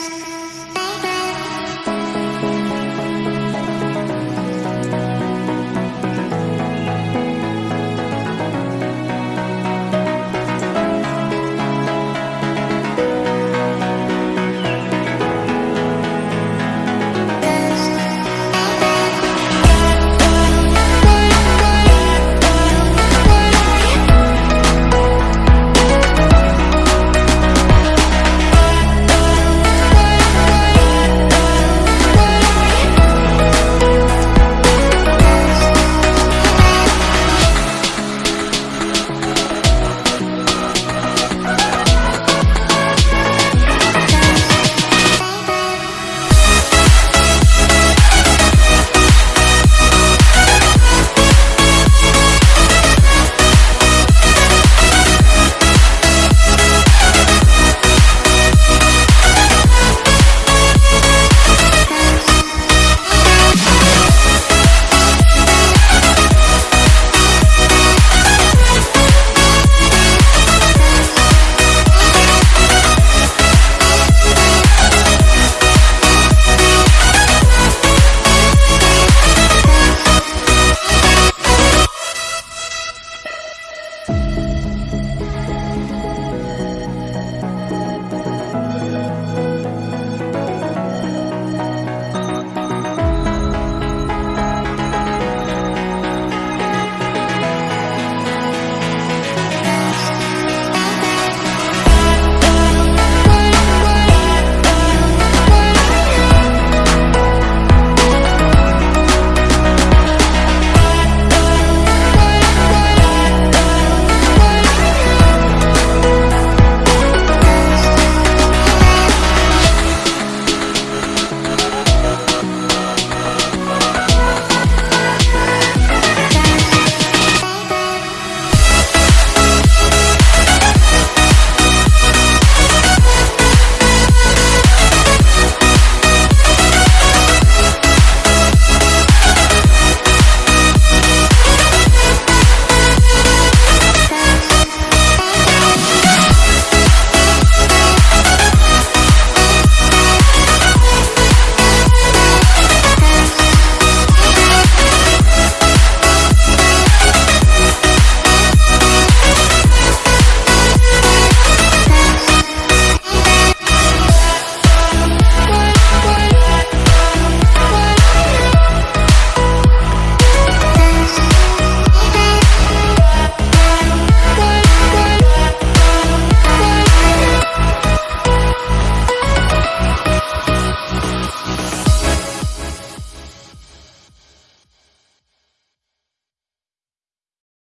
Bye.